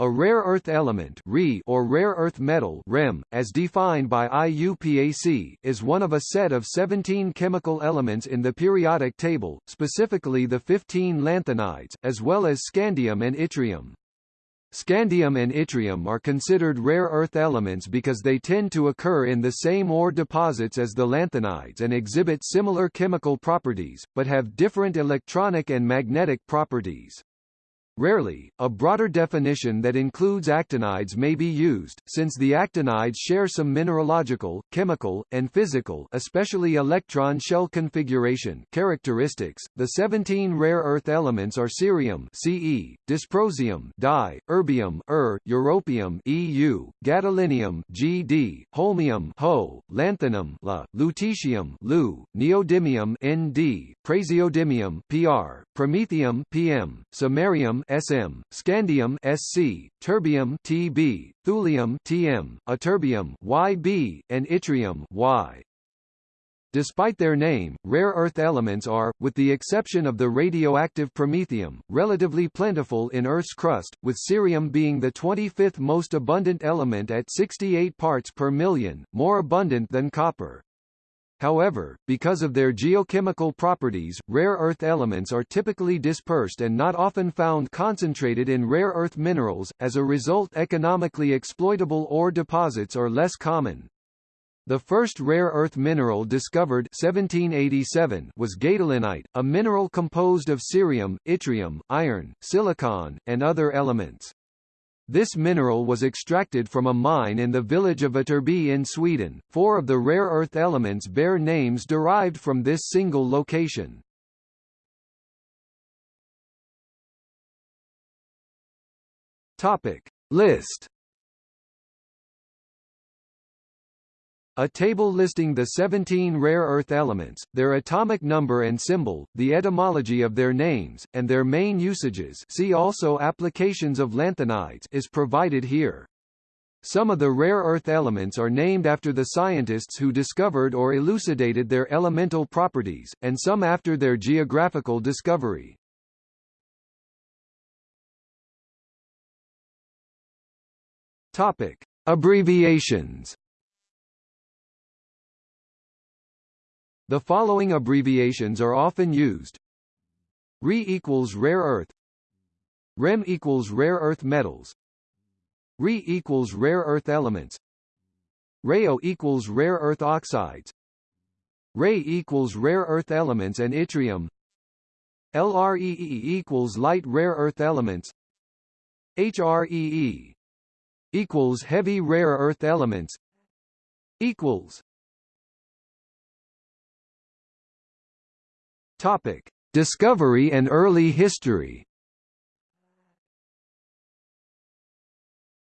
A rare earth element or rare earth metal REM, as defined by IUPAC, is one of a set of 17 chemical elements in the periodic table, specifically the 15 lanthanides, as well as scandium and yttrium. Scandium and yttrium are considered rare earth elements because they tend to occur in the same ore deposits as the lanthanides and exhibit similar chemical properties, but have different electronic and magnetic properties. Rarely, a broader definition that includes actinides may be used, since the actinides share some mineralogical, chemical, and physical especially electron shell configuration characteristics. The 17 rare earth elements are cerium Ce, dysprosium Di, erbium Er, europium EU, gadolinium Gd, holmium Ho, lanthanum La, lutetium Lu, neodymium Nd, praseodymium PR, promethium PM, samarium SM, scandium SC, terbium TB, thulium TM, ytterbium YB, and yttrium Y. Despite their name, rare earth elements are, with the exception of the radioactive promethium, relatively plentiful in Earth's crust, with cerium being the 25th most abundant element at 68 parts per million, more abundant than copper. However, because of their geochemical properties, rare earth elements are typically dispersed and not often found concentrated in rare earth minerals, as a result economically exploitable ore deposits are less common. The first rare earth mineral discovered 1787 was gadolinite, a mineral composed of cerium, yttrium, iron, silicon, and other elements. This mineral was extracted from a mine in the village of Ytterby in Sweden. Four of the rare earth elements bear names derived from this single location. Topic List A table listing the 17 rare earth elements, their atomic number and symbol, the etymology of their names, and their main usages see also applications of lanthanides is provided here. Some of the rare earth elements are named after the scientists who discovered or elucidated their elemental properties, and some after their geographical discovery. Topic. Abbreviations The following abbreviations are often used. Re equals rare earth. Rem equals rare earth metals. Re equals rare earth elements. Rao equals rare earth oxides. Ray equals rare earth elements and yttrium. LREE equals light rare earth elements. HREE equals heavy rare earth elements. Equals Topic: Discovery and early history.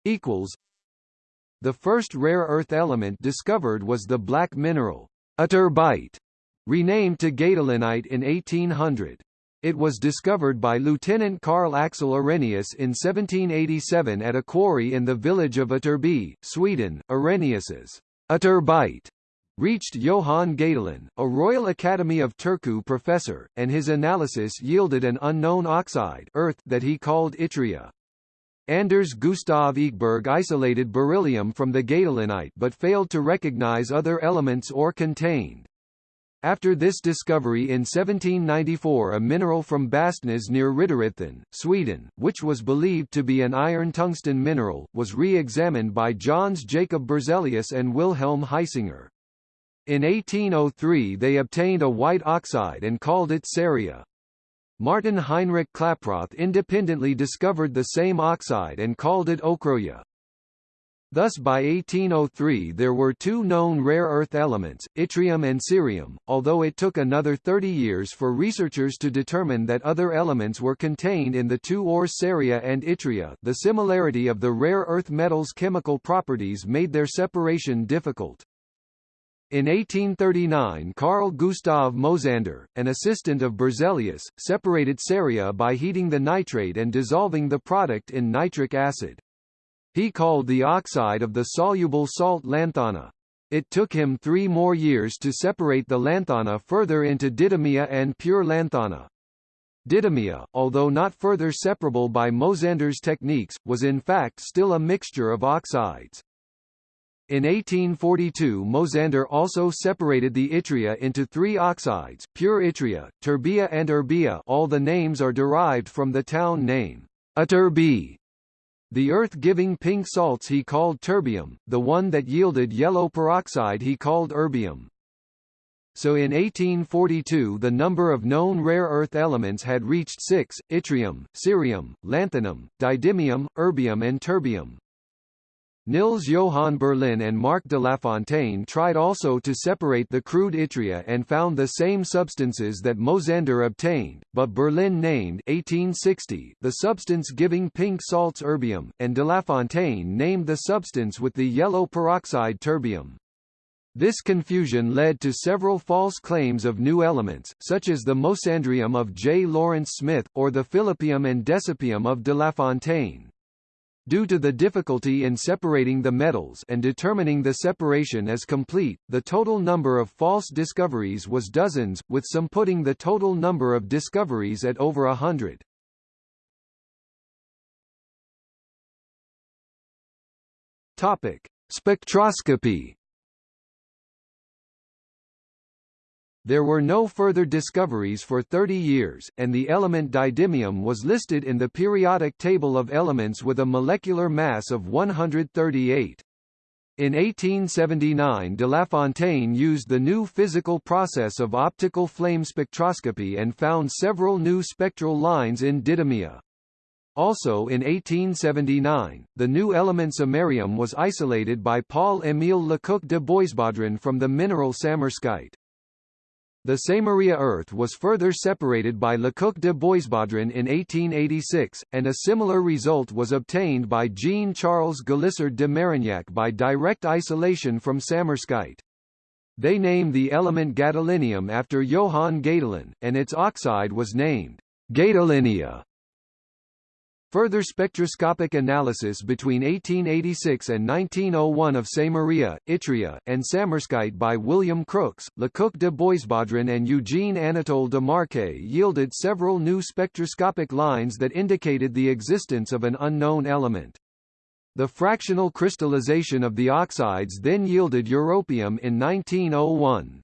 Equals. The first rare earth element discovered was the black mineral ytterbite, renamed to gadolinite in 1800. It was discovered by Lieutenant Carl Axel Arrhenius in 1787 at a quarry in the village of Ytterby, Sweden. Arrhenius's ytterbite reached Johann Gadolin, a Royal Academy of Turku professor, and his analysis yielded an unknown oxide earth that he called yttria. Anders Gustav Ekeberg isolated beryllium from the gadolinite but failed to recognize other elements or contained. After this discovery in 1794 a mineral from Bastnäs near Riddarhyttan, Sweden, which was believed to be an iron-tungsten mineral, was re-examined by Jöns Jacob Berzelius and Wilhelm Hisinger. In 1803 they obtained a white oxide and called it ceria. Martin Heinrich Klaproth independently discovered the same oxide and called it ochroia. Thus by 1803 there were two known rare earth elements, yttrium and cerium, although it took another 30 years for researchers to determine that other elements were contained in the two ores ceria and yttria. The similarity of the rare earth metals' chemical properties made their separation difficult. In 1839 Carl Gustav Mosander, an assistant of Berzelius, separated ceria by heating the nitrate and dissolving the product in nitric acid. He called the oxide of the soluble salt lanthana. It took him three more years to separate the lanthana further into didymia and pure lanthana. Didymia, although not further separable by Mosander's techniques, was in fact still a mixture of oxides. In 1842 Mosander also separated the yttria into three oxides, pure yttria, terbia and erbia all the names are derived from the town name, Ytterby. The earth-giving pink salts he called terbium, the one that yielded yellow peroxide he called erbium. So in 1842 the number of known rare earth elements had reached six, yttrium, cerium, lanthanum, didymium, erbium and terbium. Niels Johan Berlin and Marc Delafontaine tried also to separate the crude yttria and found the same substances that Mosander obtained, but Berlin named 1860 the substance giving pink salts erbium, and Delafontaine named the substance with the yellow peroxide terbium. This confusion led to several false claims of new elements, such as the Mosandrium of J. Lawrence Smith, or the Philippium and Decipium of Delafontaine. Due to the difficulty in separating the metals and determining the separation as complete, the total number of false discoveries was dozens, with some putting the total number of discoveries at over a hundred. Topic: Spectroscopy There were no further discoveries for 30 years, and the element didymium was listed in the periodic table of elements with a molecular mass of 138. In 1879 Delafontaine used the new physical process of optical flame spectroscopy and found several new spectral lines in didymia. Also in 1879, the new element samarium was isolated by Paul-Émile Lecoq de Boisbaudran from the mineral samarskite. The Samaria earth was further separated by Lecoq de Boisbaudran in 1886, and a similar result was obtained by Jean-Charles Galissard de Marignac by direct isolation from samarskite. They named the element gadolinium after Johann Gadolin, and its oxide was named gadolinia. Further spectroscopic analysis between 1886 and 1901 of Samaria, yttria, and Samarskite by William Crookes, Lecoq de Boisbaudran and Eugene Anatole Demarçay yielded several new spectroscopic lines that indicated the existence of an unknown element. The fractional crystallization of the oxides then yielded europium in 1901.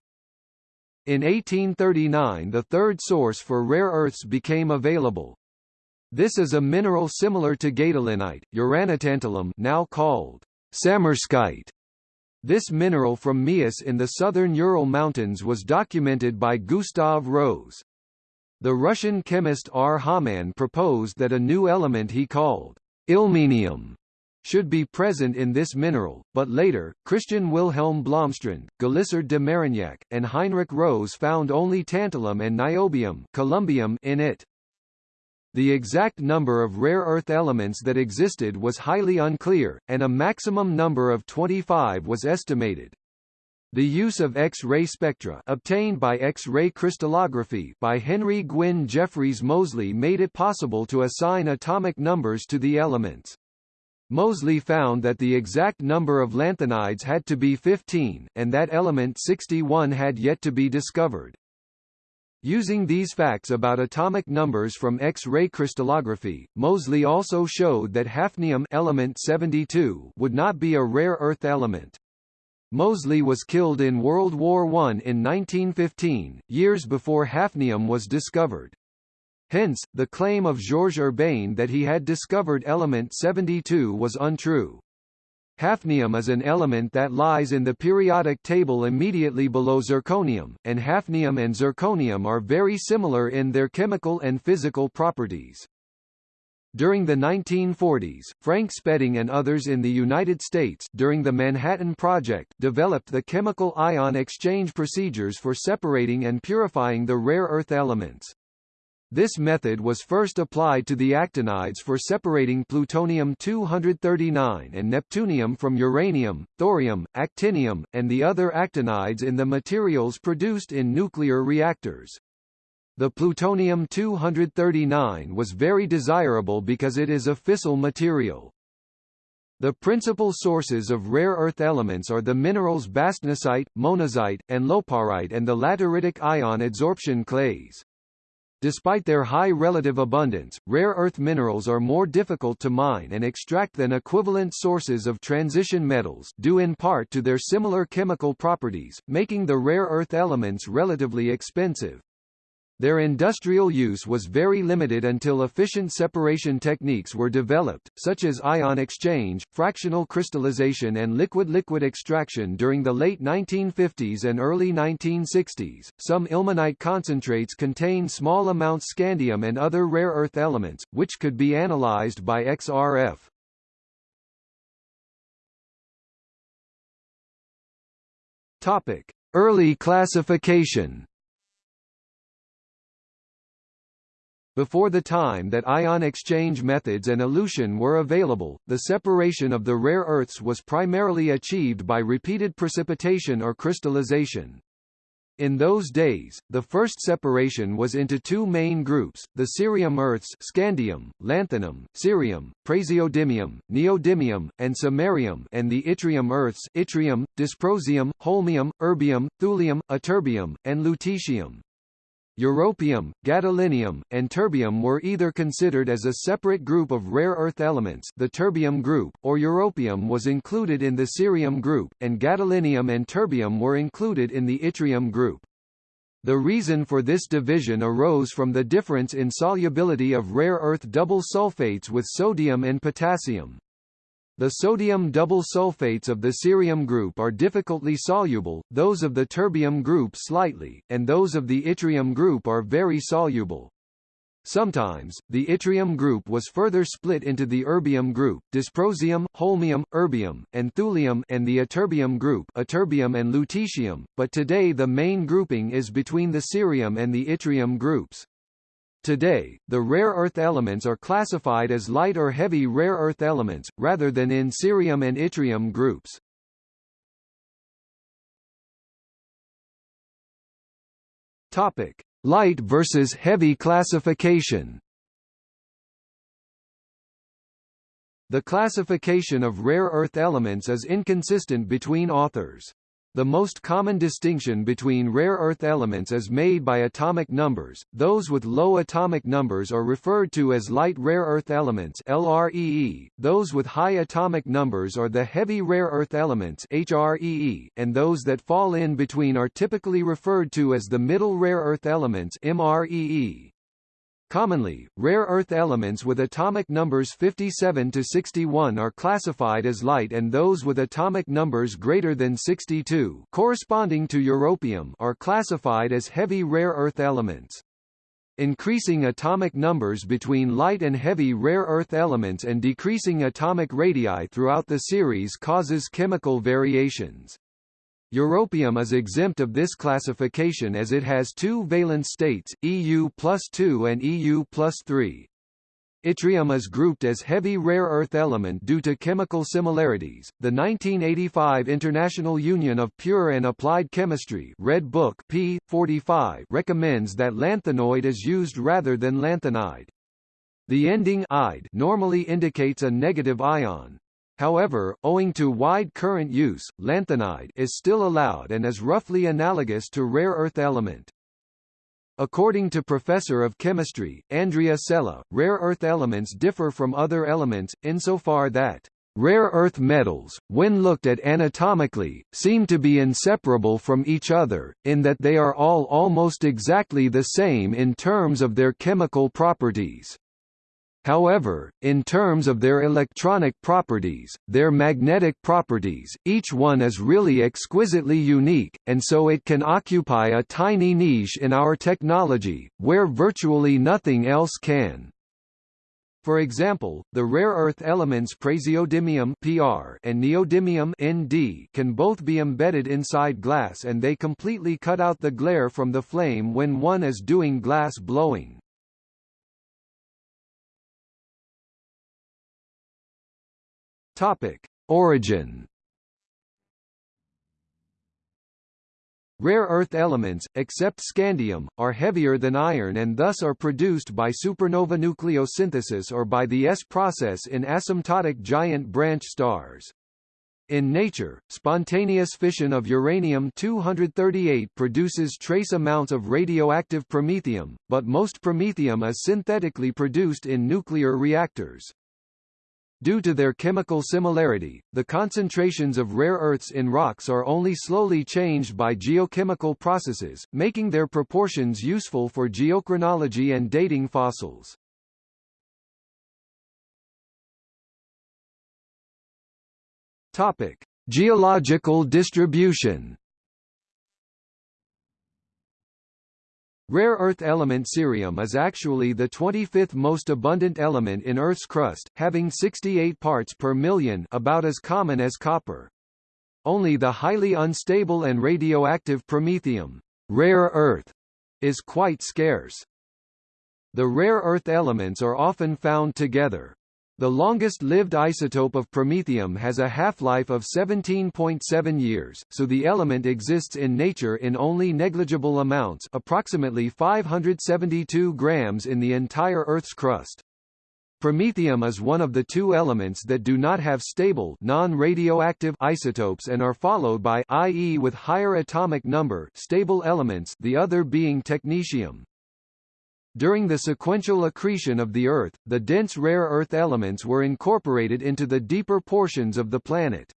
In 1839 the third source for rare earths became available, this is a mineral similar to gadolinite, uranotantalum now called samarskite. This mineral from Miass in the southern Ural Mountains was documented by Gustav Rose. The Russian chemist R. Hamann proposed that a new element he called ilmenium should be present in this mineral, but later, Christian Wilhelm Blomstrand, Galissard de Marignac, and Heinrich Rose found only tantalum and niobium columbium in it. The exact number of rare earth elements that existed was highly unclear, and a maximum number of 25 was estimated. The use of X-ray spectra obtained by X-ray crystallography by Henry Gwyn Jeffreys Moseley made it possible to assign atomic numbers to the elements. Moseley found that the exact number of lanthanides had to be 15, and that element 61 had yet to be discovered. Using these facts about atomic numbers from X-ray crystallography, Moseley also showed that hafnium element 72 would not be a rare earth element. Moseley was killed in World War I in 1915, years before hafnium was discovered. Hence, the claim of Georges Urbain that he had discovered element 72 was untrue. Hafnium is an element that lies in the periodic table immediately below zirconium, and hafnium and zirconium are very similar in their chemical and physical properties. During the 1940s, Frank Spedding and others in the United States during the Manhattan Project developed the chemical ion exchange procedures for separating and purifying the rare earth elements. This method was first applied to the actinides for separating plutonium-239 and neptunium from uranium, thorium, actinium, and the other actinides in the materials produced in nuclear reactors. The plutonium-239 was very desirable because it is a fissile material. The principal sources of rare earth elements are the minerals bastnasite, monazite, and loparite and the lateritic ion adsorption clays. Despite their high relative abundance, rare earth minerals are more difficult to mine and extract than equivalent sources of transition metals due in part to their similar chemical properties, making the rare earth elements relatively expensive. Their industrial use was very limited until efficient separation techniques were developed, such as ion exchange, fractional crystallization and liquid-liquid extraction during the late 1950s and early 1960s. Some ilmenite concentrates contain small amounts scandium and other rare earth elements, which could be analyzed by XRF. Topic: Early classification. Before the time that ion exchange methods and elution were available, the separation of the rare earths was primarily achieved by repeated precipitation or crystallization. In those days, the first separation was into two main groups, the cerium earths scandium, lanthanum, cerium, praseodymium, neodymium, and samarium and the yttrium earths yttrium, dysprosium, holmium, erbium, thulium, ytterbium, and lutetium. Europium, gadolinium, and terbium were either considered as a separate group of rare earth elements the terbium group, or europium was included in the cerium group, and gadolinium and terbium were included in the yttrium group. The reason for this division arose from the difference in solubility of rare earth double sulfates with sodium and potassium. The sodium double sulfates of the cerium group are difficultly soluble, those of the terbium group slightly, and those of the yttrium group are very soluble. Sometimes, the yttrium group was further split into the erbium group, dysprosium, holmium, erbium, and thulium and the ytterbium group ytterbium and lutetium, but today the main grouping is between the cerium and the yttrium groups. Today, the rare earth elements are classified as light or heavy rare earth elements, rather than in cerium and yttrium groups. Topic: Light versus heavy classification. The classification of rare earth elements is inconsistent between authors. The most common distinction between rare earth elements is made by atomic numbers. Those with low atomic numbers are referred to as light rare earth elements (LREE). Those with high atomic numbers are the heavy rare earth elements (HREE), and those that fall in between are typically referred to as the middle rare earth elements (MREE). Commonly, rare earth elements with atomic numbers 57 to 61 are classified as light and those with atomic numbers greater than 62 corresponding to europium are classified as heavy rare earth elements. Increasing atomic numbers between light and heavy rare earth elements and decreasing atomic radii throughout the series causes chemical variations. Europium is exempt of this classification as it has two valence states, EU plus 2 and EU plus 3. Yttrium is grouped as heavy rare earth element due to chemical similarities. The 1985 International Union of Pure and Applied Chemistry Red Book P 45 recommends that lanthanoid is used rather than lanthanide. The ending ide normally indicates a negative ion, However, owing to wide current use, lanthanide is still allowed and is roughly analogous to rare earth element. According to Professor of Chemistry, Andrea Sella, rare earth elements differ from other elements, insofar that Rare earth metals, when looked at anatomically, seem to be inseparable from each other, in that they are all almost exactly the same in terms of their chemical properties. However, in terms of their electronic properties, their magnetic properties, each one is really exquisitely unique, and so it can occupy a tiny niche in our technology, where virtually nothing else can. For example, the rare earth elements praseodymium (Pr) and neodymium (Nd) can both be embedded inside glass and they completely cut out the glare from the flame when one is doing glass blowing. Topic: Origin. Rare earth elements, except scandium, are heavier than iron and thus are produced by supernova nucleosynthesis or by the S process in asymptotic giant branch stars. In nature, spontaneous fission of uranium-238 produces trace amounts of radioactive promethium, but most promethium is synthetically produced in nuclear reactors. Due to their chemical similarity, the concentrations of rare earths in rocks are only slowly changed by geochemical processes, making their proportions useful for geochronology and dating fossils. Topic: Geological distribution. Rare earth element cerium is actually the 25th most abundant element in Earth's crust, having 68 parts per million about as common as copper. Only the highly unstable and radioactive promethium rare earth, is quite scarce. The rare earth elements are often found together. The longest-lived isotope of promethium has a half-life of 17.7 years, so the element exists in nature in only negligible amounts approximately 572 grams in the entire Earth's crust. Promethium is one of the two elements that do not have stable non-radioactive isotopes and are followed by i.e. with higher atomic number stable elements the other being technetium. During the sequential accretion of the Earth, the dense rare earth elements were incorporated into the deeper portions of the planet.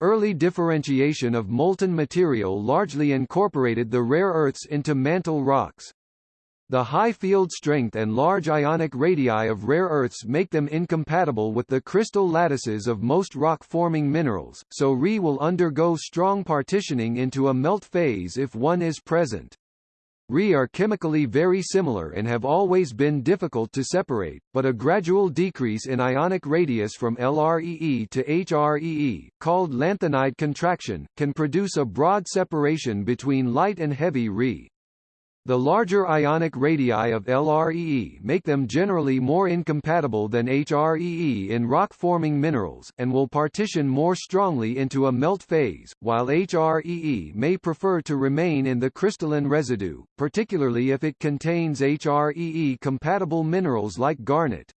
Early differentiation of molten material largely incorporated the rare earths into mantle rocks. The high field strength and large ionic radii of rare earths make them incompatible with the crystal lattices of most rock-forming minerals, so Re will undergo strong partitioning into a melt phase if one is present. Re are chemically very similar and have always been difficult to separate, but a gradual decrease in ionic radius from LREE to HREE, called lanthanide contraction, can produce a broad separation between light and heavy Re. The larger ionic radii of LREE make them generally more incompatible than HREE in rock-forming minerals, and will partition more strongly into a melt phase, while HREE may prefer to remain in the crystalline residue, particularly if it contains HREE-compatible minerals like garnet.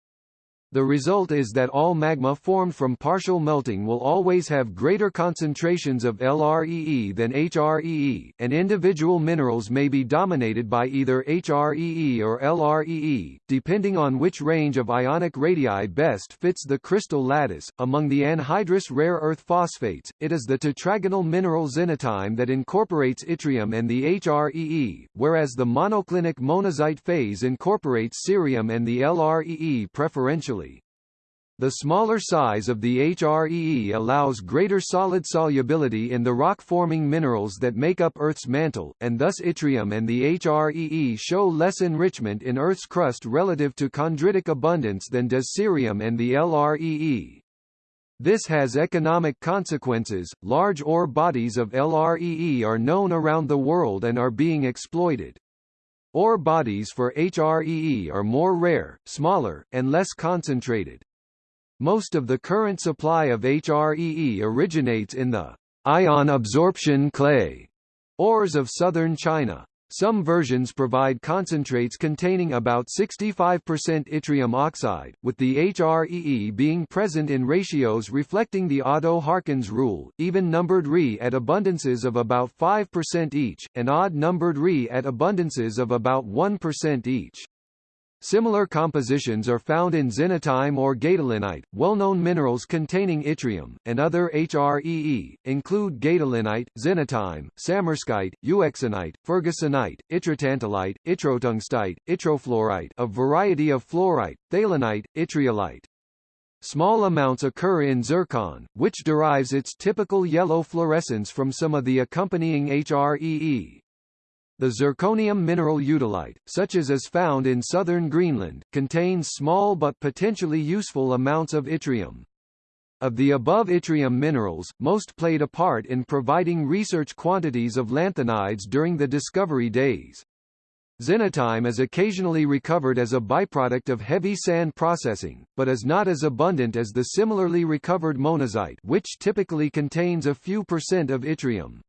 The result is that all magma formed from partial melting will always have greater concentrations of LREE than HREE, and individual minerals may be dominated by either HREE or LREE, depending on which range of ionic radii best fits the crystal lattice. Among the anhydrous rare earth phosphates, it is the tetragonal mineral xenotime that incorporates yttrium and the HREE, whereas the monoclinic monazite phase incorporates cerium and the LREE preferentially. The smaller size of the HREE allows greater solid solubility in the rock-forming minerals that make up Earth's mantle, and thus yttrium and the HREE show less enrichment in Earth's crust relative to chondritic abundance than does cerium and the LREE. This has economic consequences. Large ore bodies of LREE are known around the world and are being exploited. Ore bodies for HREE are more rare, smaller, and less concentrated. Most of the current supply of HREE originates in the ion absorption clay ores of southern China. Some versions provide concentrates containing about 65% yttrium oxide, with the HREE being present in ratios reflecting the Otto-Harkins rule, even-numbered Re at abundances of about 5% each, and odd-numbered Re at abundances of about 1% each. Similar compositions are found in xenotime or gadolinite. Well-known minerals containing yttrium, and other HREE, include gadolinite, xenotime, samarskite, euxenite, fergusonite, yttrotantalite, yttrotungstite, yttrofluorite a variety of fluorite, thalenite, yttriolite. Small amounts occur in zircon, which derives its typical yellow fluorescence from some of the accompanying HREE. The zirconium mineral eudialyte, such as is found in southern Greenland, contains small but potentially useful amounts of yttrium. Of the above yttrium minerals, most played a part in providing research quantities of lanthanides during the discovery days. Xenotime is occasionally recovered as a byproduct of heavy sand processing, but is not as abundant as the similarly recovered monazite which typically contains a few percent of yttrium.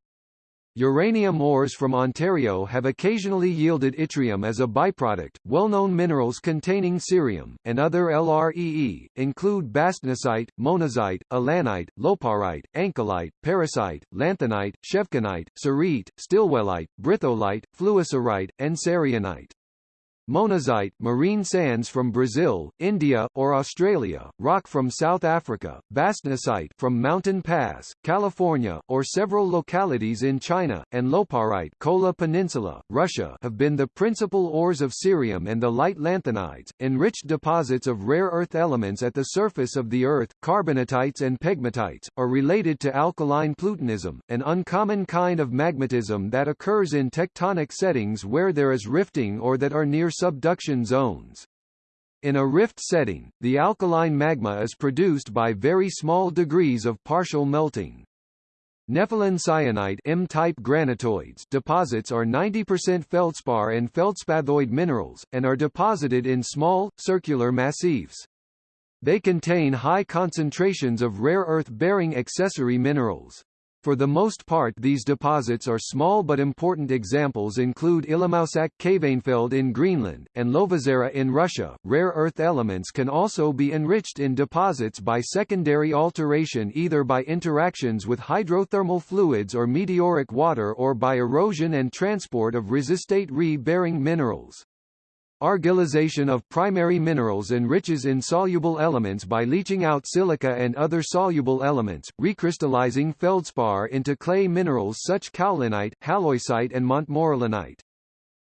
Uranium ores from Ontario have occasionally yielded yttrium as a byproduct. Well-known minerals containing cerium and other LREE include bastnasite, monazite, allanite, loparite, ancylite, parisite, lanthanite, chevkinite, cerite, stilwellite, britholite, fluocerite, and cerianite. Monazite, marine sands from Brazil, India, or Australia, rock from South Africa, bastnasite from Mountain Pass, California, or several localities in China, and loparite Kola Peninsula, Russia have been the principal ores of cerium and the light lanthanides, enriched deposits of rare earth elements at the surface of the Earth, carbonatites and pegmatites, are related to alkaline plutonism, an uncommon kind of magmatism that occurs in tectonic settings where there is rifting or that are near subduction zones. In a rift setting, the alkaline magma is produced by very small degrees of partial melting. Nepheline syenite M-type granitoids deposits are 90% feldspar and feldspathoid minerals, and are deposited in small, circular massifs. They contain high concentrations of rare earth-bearing accessory minerals. For the most part these deposits are small but important examples include Ilímaussaq Kvanefjeld in Greenland, and Lovozero in Russia. Rare earth elements can also be enriched in deposits by secondary alteration either by interactions with hydrothermal fluids or meteoric water or by erosion and transport of resistate Re-bearing minerals. Argillization of primary minerals enriches insoluble elements by leaching out silica and other soluble elements, recrystallizing feldspar into clay minerals such kaolinite, halloysite and montmorillonite.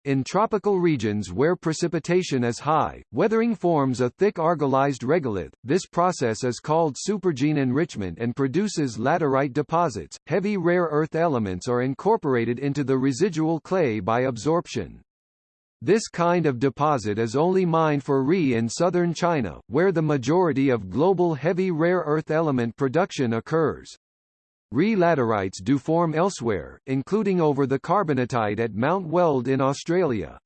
In tropical regions where precipitation is high, weathering forms a thick argillized regolith. This process is called supergene enrichment and produces laterite deposits. Heavy rare earth elements are incorporated into the residual clay by absorption. This kind of deposit is only mined for Re in southern China, where the majority of global heavy rare earth element production occurs. Re laterites do form elsewhere, including over the carbonatite at Mount Weld in Australia.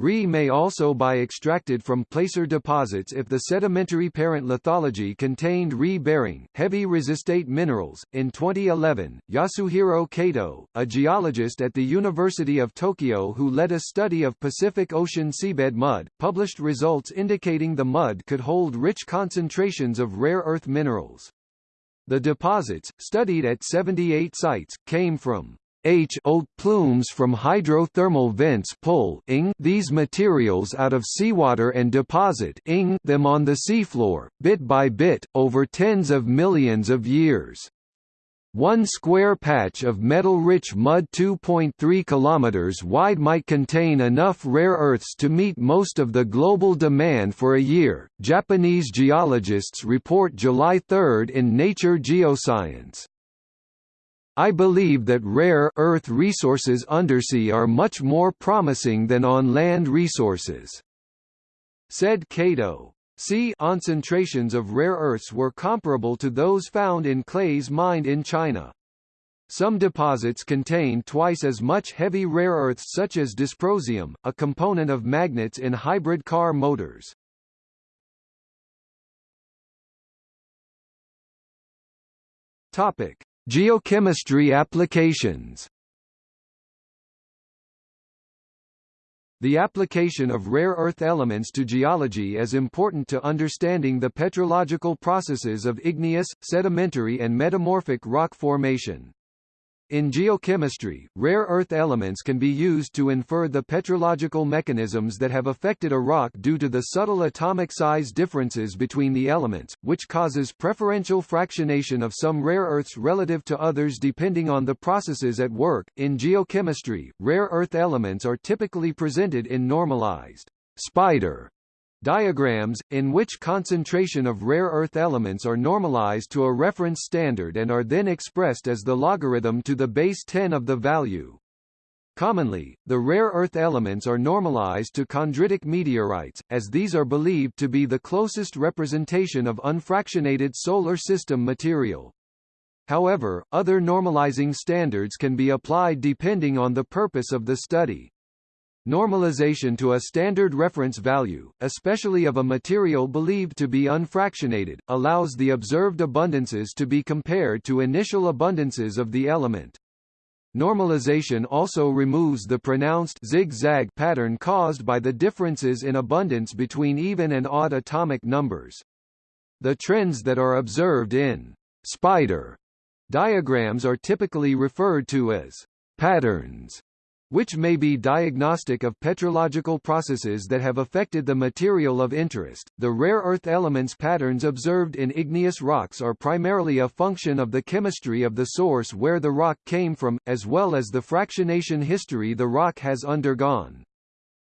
Re may also be extracted from placer deposits if the sedimentary parent lithology contained Re-bearing, heavy resistate minerals. In 2011, Yasuhiro Kato, a geologist at the University of Tokyo who led a study of Pacific Ocean seabed mud, published results indicating the mud could hold rich concentrations of rare earth minerals. The deposits, studied at 78 sites, came from H old plumes from hydrothermal vents pull ing these materials out of seawater and deposit ing them on the seafloor, bit by bit, over tens of millions of years. One square patch of metal-rich mud 2.3 km wide might contain enough rare earths to meet most of the global demand for a year, Japanese geologists report July 3 in Nature Geoscience. I believe that rare earth resources undersea are much more promising than on land resources. Said Kato. Sea concentrations of rare earths were comparable to those found in clays mined in China. Some deposits contain twice as much heavy rare earths such as dysprosium, a component of magnets in hybrid car motors. Topic: Geochemistry applications The application of rare earth elements to geology is important to understanding the petrological processes of igneous, sedimentary and metamorphic rock formation. In geochemistry, rare earth elements can be used to infer the petrological mechanisms that have affected a rock due to the subtle atomic size differences between the elements, which causes preferential fractionation of some rare earths relative to others depending on the processes at work. In geochemistry, rare earth elements are typically presented in normalized spider Diagrams, in which concentration of rare earth elements are normalized to a reference standard and are then expressed as the logarithm to the base 10 of the value. Commonly, the rare earth elements are normalized to chondritic meteorites, as these are believed to be the closest representation of unfractionated solar system material. However, other normalizing standards can be applied depending on the purpose of the study. Normalization to a standard reference value, especially of a material believed to be unfractionated, allows the observed abundances to be compared to initial abundances of the element. Normalization also removes the pronounced zigzag pattern caused by the differences in abundance between even and odd atomic numbers. The trends that are observed in spider diagrams are typically referred to as patterns which may be diagnostic of petrological processes that have affected the material of interest. The rare earth elements patterns observed in igneous rocks are primarily a function of the chemistry of the source where the rock came from, as well as the fractionation history the rock has undergone.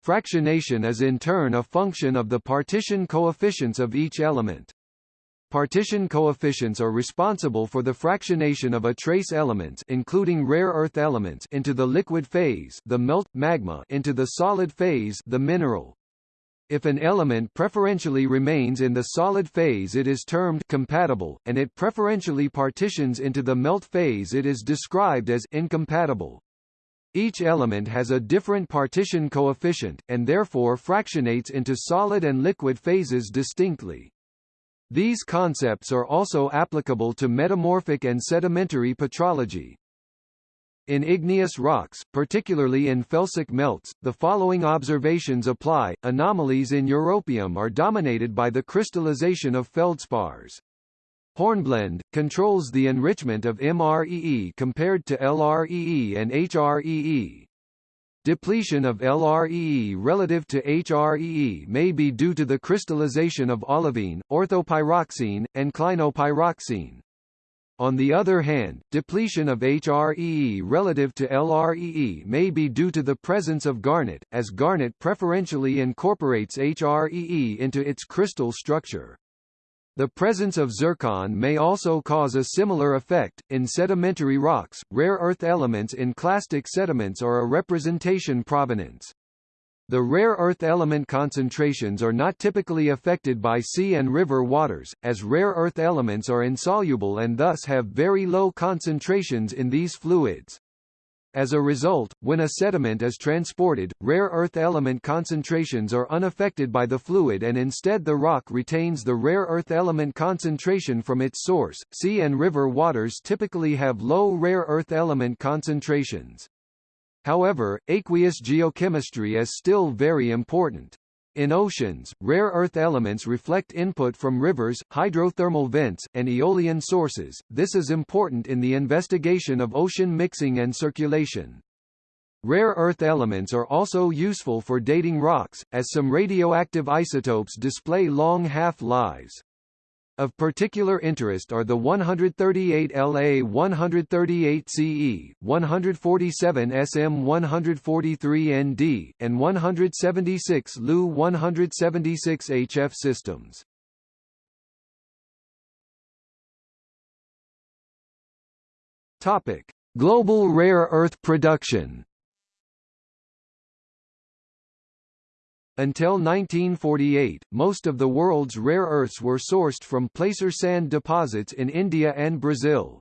Fractionation is in turn a function of the partition coefficients of each element. Partition coefficients are responsible for the fractionation of a trace elements including rare earth elements into the liquid phase the melt, magma into the solid phase the mineral. If an element preferentially remains in the solid phase it is termed compatible, and it preferentially partitions into the melt phase it is described as incompatible. Each element has a different partition coefficient, and therefore fractionates into solid and liquid phases distinctly. These concepts are also applicable to metamorphic and sedimentary petrology. In igneous rocks, particularly in felsic melts, the following observations apply. Anomalies in europium are dominated by the crystallization of feldspars. Hornblende, controls the enrichment of MREE compared to LREE and HREE. Depletion of LREE relative to HREE may be due to the crystallization of olivine, orthopyroxene, and clinopyroxene. On the other hand, depletion of HREE relative to LREE may be due to the presence of garnet, as garnet preferentially incorporates HREE into its crystal structure. The presence of zircon may also cause a similar effect. In sedimentary rocks, rare earth elements in clastic sediments are a representation provenance. The rare earth element concentrations are not typically affected by sea and river waters, as rare earth elements are insoluble and thus have very low concentrations in these fluids. As a result, when a sediment is transported, rare earth element concentrations are unaffected by the fluid and instead the rock retains the rare earth element concentration from its source. Sea and river waters typically have low rare earth element concentrations. However, aqueous geochemistry is still very important. In oceans, rare earth elements reflect input from rivers, hydrothermal vents, and aeolian sources. This is important in the investigation of ocean mixing and circulation. Rare earth elements are also useful for dating rocks, as some radioactive isotopes display long half-lives. Of particular interest are the 138 La 138 Ce, 147 Sm 143 Nd, and 176 Lu 176 HF systems. Topic: Global rare earth production. Until 1948, most of the world's rare earths were sourced from placer sand deposits in India and Brazil.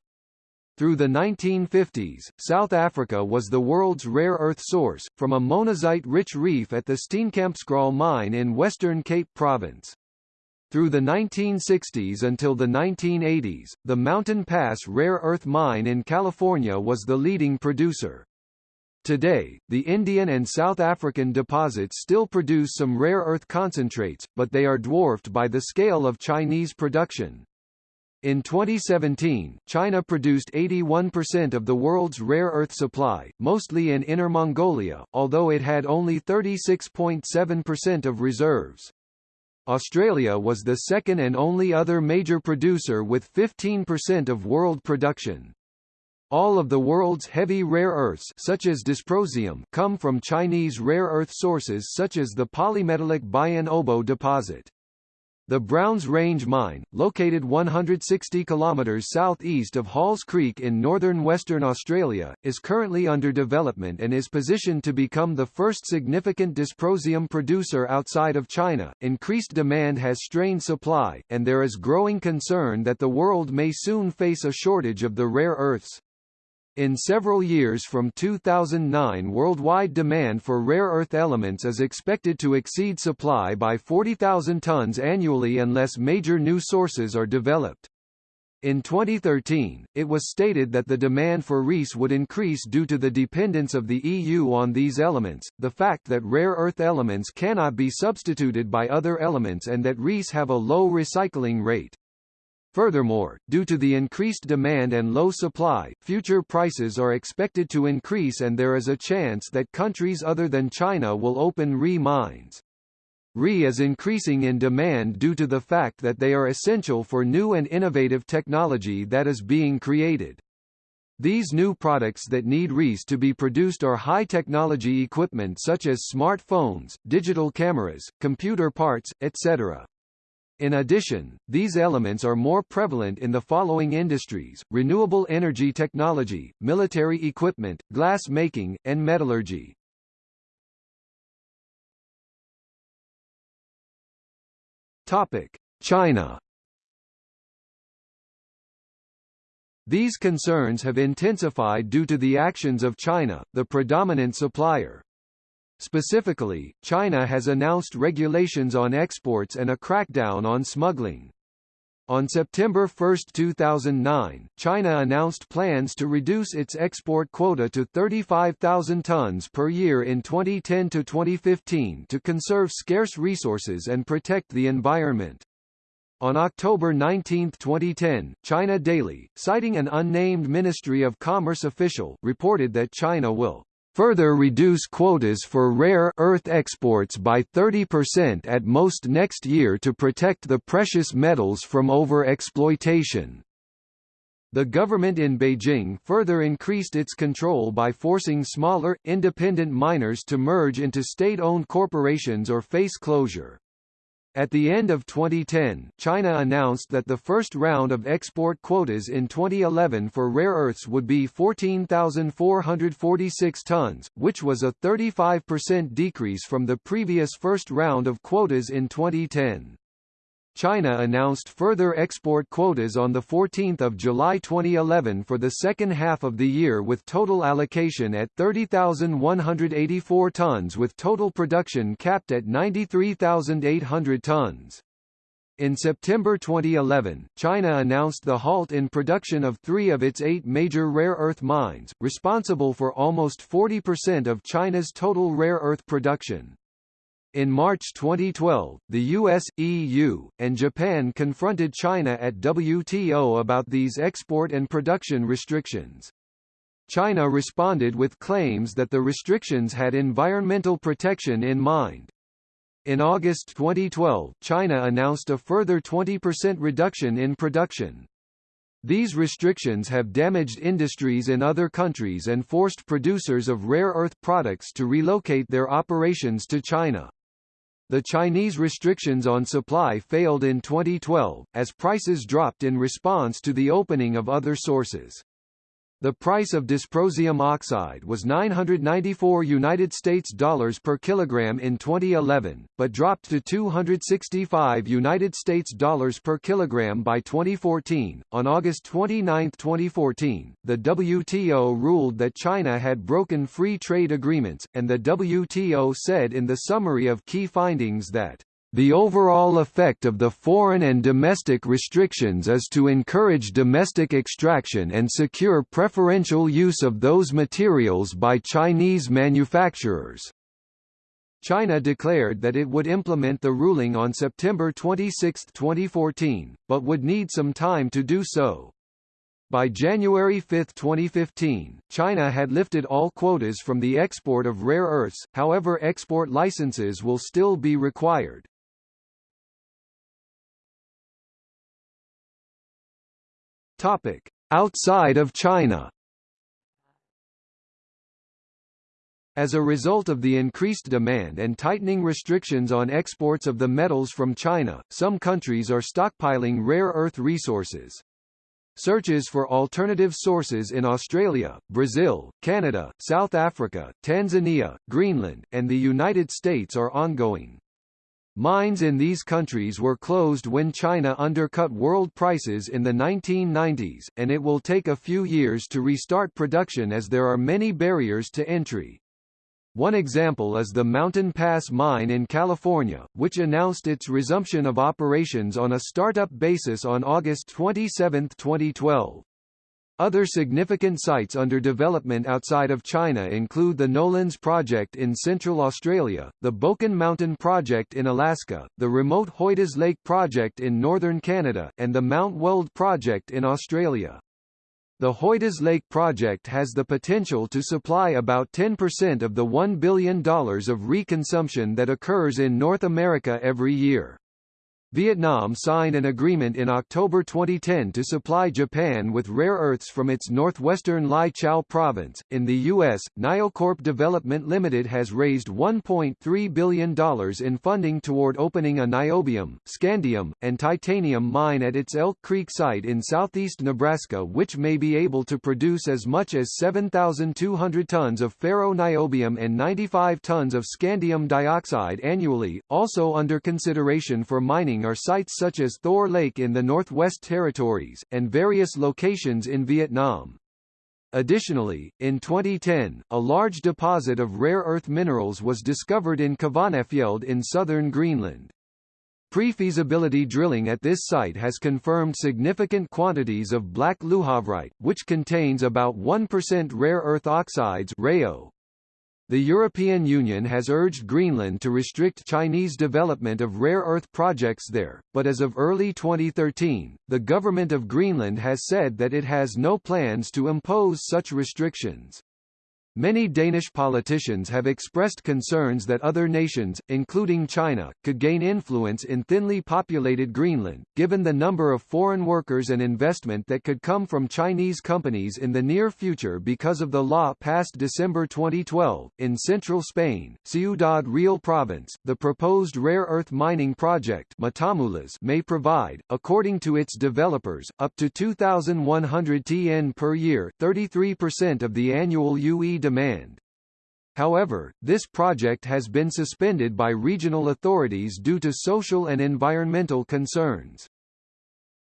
Through the 1950s, South Africa was the world's rare earth source, from a monazite-rich reef at the Steenkampskraal mine in Western Cape Province. Through the 1960s until the 1980s, the Mountain Pass rare earth mine in California was the leading producer. Today, the Indian and South African deposits still produce some rare earth concentrates, but they are dwarfed by the scale of Chinese production. In 2017, China produced 81% of the world's rare earth supply, mostly in Inner Mongolia, although it had only 36.7% of reserves. Australia was the second and only other major producer with 15% of world production. All of the world's heavy rare earths such as dysprosium come from Chinese rare earth sources such as the polymetallic Bayan Obo deposit. The Browns Range mine, located 160 km southeast of Halls Creek in northern Western Australia, is currently under development and is positioned to become the first significant dysprosium producer outside of China. Increased demand has strained supply, and there is growing concern that the world may soon face a shortage of the rare earths. In several years from 2009 worldwide demand for rare earth elements is expected to exceed supply by 40,000 tons annually unless major new sources are developed. In 2013, it was stated that the demand for REES would increase due to the dependence of the EU on these elements, the fact that rare earth elements cannot be substituted by other elements and that REES have a low recycling rate. Furthermore, due to the increased demand and low supply, future prices are expected to increase and there is a chance that countries other than China will open RE mines. RE is increasing in demand due to the fact that they are essential for new and innovative technology that is being created. These new products that need REES to be produced are high-technology equipment such as smartphones, digital cameras, computer parts, etc. In addition, these elements are more prevalent in the following industries, renewable energy technology, military equipment, glass making, and metallurgy. Topic: China. These concerns have intensified due to the actions of China, the predominant supplier. Specifically, China has announced regulations on exports and a crackdown on smuggling. On September 1, 2009, China announced plans to reduce its export quota to 35,000 tons per year in 2010 to 2015 to conserve scarce resources and protect the environment. On October 19, 2010, China Daily, citing an unnamed Ministry of Commerce official, reported that China will further reduce quotas for rare earth exports by 30% at most next year to protect the precious metals from over-exploitation. The government in Beijing further increased its control by forcing smaller, independent miners to merge into state-owned corporations or face closure. At the end of 2010, China announced that the first round of export quotas in 2011 for rare earths would be 14,446 tons, which was a 35% decrease from the previous first round of quotas in 2010. China announced further export quotas on 14 July 2011 for the second half of the year with total allocation at 30,184 tons with total production capped at 93,800 tons. In September 2011, China announced the halt in production of three of its eight major rare earth mines, responsible for almost 40% of China's total rare earth production. In March 2012, the US, EU, and Japan confronted China at WTO about these export and production restrictions. China responded with claims that the restrictions had environmental protection in mind. In August 2012, China announced a further 20% reduction in production. These restrictions have damaged industries in other countries and forced producers of rare earth products to relocate their operations to China. The Chinese restrictions on supply failed in 2012, as prices dropped in response to the opening of other sources. The price of dysprosium oxide was 994 United States dollars per kilogram in 2011, but dropped to 265 United States dollars per kilogram by 2014. On August 29, 2014, the WTO ruled that China had broken free trade agreements, and the WTO said in the summary of key findings that the overall effect of the foreign and domestic restrictions is to encourage domestic extraction and secure preferential use of those materials by Chinese manufacturers. China declared that it would implement the ruling on September 26, 2014, but would need some time to do so. By January 5, 2015, China had lifted all quotas from the export of rare earths, however export licenses will still be required. Topic: Outside of China. As a result of the increased demand and tightening restrictions on exports of the metals from China, some countries are stockpiling rare earth resources. Searches for alternative sources in Australia, Brazil, Canada, South Africa, Tanzania, Greenland, and the United States are ongoing. Mines in these countries were closed when China undercut world prices in the 1990s, and it will take a few years to restart production as there are many barriers to entry. One example is the Mountain Pass mine in California, which announced its resumption of operations on a startup basis on August 27, 2012. Other significant sites under development outside of China include the Nolans Project in Central Australia, the Bokan Mountain Project in Alaska, the remote Hoidas Lake Project in northern Canada, and the Mount Weld Project in Australia. The Hoidas Lake project has the potential to supply about 10% of the $1 billion of reconsumption that occurs in North America every year. Vietnam signed an agreement in October 2010 to supply Japan with rare earths from its northwestern Lai Châu province. In the U.S., NioCorp Development Limited has raised $1.3 billion in funding toward opening a niobium, scandium, and titanium mine at its Elk Creek site in southeast Nebraska, which may be able to produce as much as 7,200 tons of ferro-niobium and 95 tons of scandium dioxide annually. Also under consideration for mining are sites such as Thor Lake in the Northwest Territories, and various locations in Vietnam. Additionally, in 2010, a large deposit of rare earth minerals was discovered in Kvanefjeld in southern Greenland. Pre-feasibility drilling at this site has confirmed significant quantities of black lujavrite, which contains about 1% rare earth oxides. The European Union has urged Greenland to restrict Chinese development of rare earth projects there, but as of early 2013, the government of Greenland has said that it has no plans to impose such restrictions. Many Danish politicians have expressed concerns that other nations, including China, could gain influence in thinly populated Greenland, given the number of foreign workers and investment that could come from Chinese companies in the near future because of the law passed December 2012. In central Spain, Ciudad Real province, the proposed rare earth mining project Matamulas may provide, according to its developers, up to 2,100 TN per year 33% of the annual UE demand. However, this project has been suspended by regional authorities due to social and environmental concerns.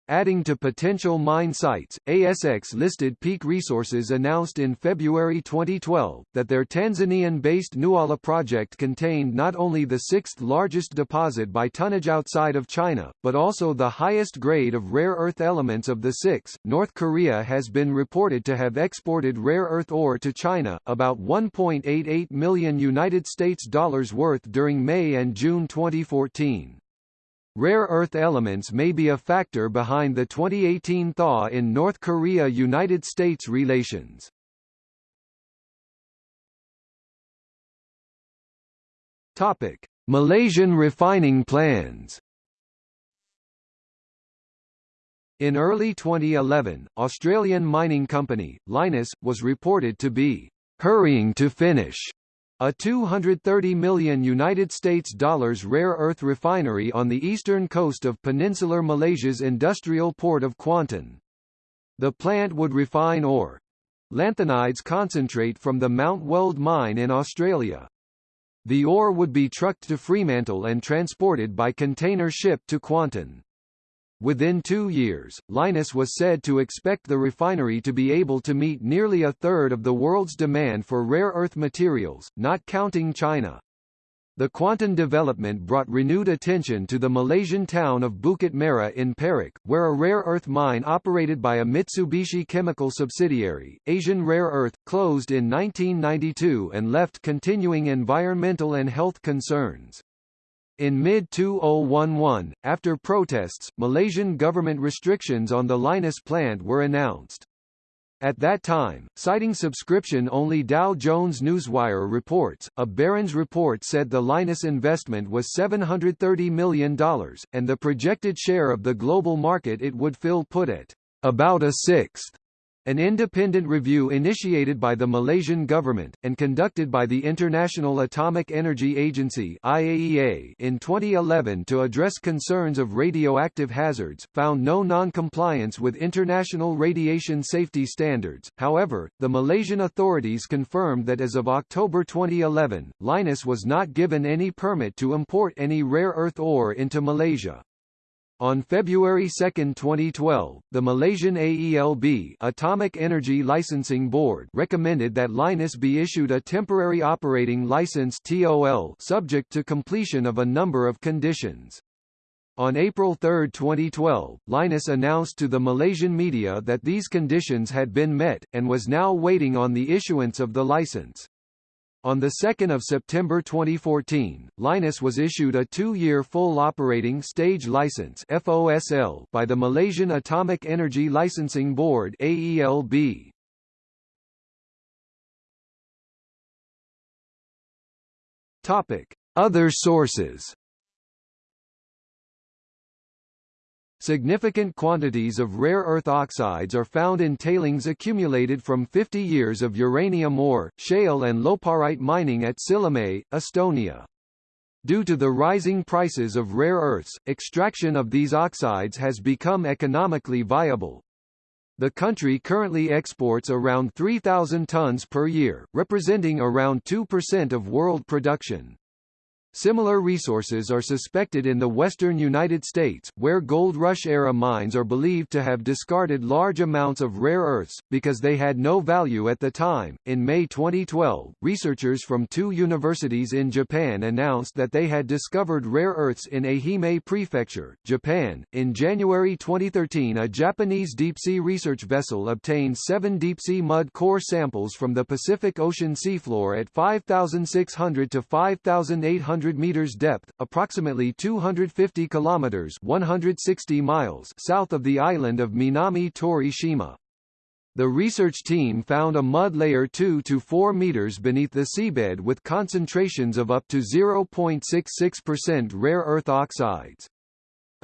Adding to potential mine sites, ASX listed Peak Resources announced in February 2012, that their Tanzanian-based Ngualla project contained not only the sixth largest deposit by tonnage outside of China, but also the highest grade of rare earth elements of the six. North Korea has been reported to have exported rare earth ore to China, about 1.88 million United States dollars worth during May and June 2014. Rare earth elements may be a factor behind the 2018 thaw in North Korea–United States relations. Topic: Malaysian refining plans. In early 2011, Australian mining company, Lynas, was reported to be hurrying to finish a 230 million United States dollars rare earth refinery on the eastern coast of peninsular Malaysia's industrial port of Kuantan. The plant would refine ore lanthanides concentrate from the Mount Weld mine in Australia. The ore would be trucked to Fremantle and transported by container ship to Kuantan. Within two years, Lynas was said to expect the refinery to be able to meet nearly a third of the world's demand for rare earth materials, not counting China. The Kuantan development brought renewed attention to the Malaysian town of Bukit Merah in Perak, where a rare earth mine operated by a Mitsubishi Chemical subsidiary, Asian Rare Earth, closed in 1992 and left continuing environmental and health concerns. In mid-2011, after protests, Malaysian government restrictions on the Lynas plant were announced. At that time, citing subscription-only Dow Jones Newswire reports, a Barron's report said the Lynas investment was $730 million, and the projected share of the global market it would fill put it about a sixth. An independent review initiated by the Malaysian government, and conducted by the International Atomic Energy Agency IAEA in 2011 to address concerns of radioactive hazards, found no non-compliance with international radiation safety standards. However, the Malaysian authorities confirmed that as of October 2011, Lynas was not given any permit to import any rare earth ore into Malaysia. On February 2, 2012, the Malaysian AELB Atomic Energy Licensing Board recommended that Lynas be issued a temporary operating license TOL subject to completion of a number of conditions. On April 3, 2012, Lynas announced to the Malaysian media that these conditions had been met, and was now waiting on the issuance of the license. On 2 September 2014, Lynas was issued a two-year full operating stage license FOSL by the Malaysian Atomic Energy Licensing Board AELB. Topic: Other sources. Significant quantities of rare earth oxides are found in tailings accumulated from 50 years of uranium ore, shale and loparite mining at Sillamäe, Estonia. Due to the rising prices of rare earths, extraction of these oxides has become economically viable. The country currently exports around 3,000 tons per year, representing around 2% of world production. Similar resources are suspected in the western United States, where Gold Rush-era mines are believed to have discarded large amounts of rare earths, because they had no value at the time. In May 2012, researchers from two universities in Japan announced that they had discovered rare earths in Ehime Prefecture, Japan. In January 2013, a Japanese deep-sea research vessel obtained seven deep-sea mud core samples from the Pacific Ocean seafloor at 5,600 to 5,800 100 meters depth, approximately 250 kilometers 160 miles south of the island of Minami Torishima. The research team found a mud layer 2 to 4 meters beneath the seabed with concentrations of up to 0.66% rare earth oxides.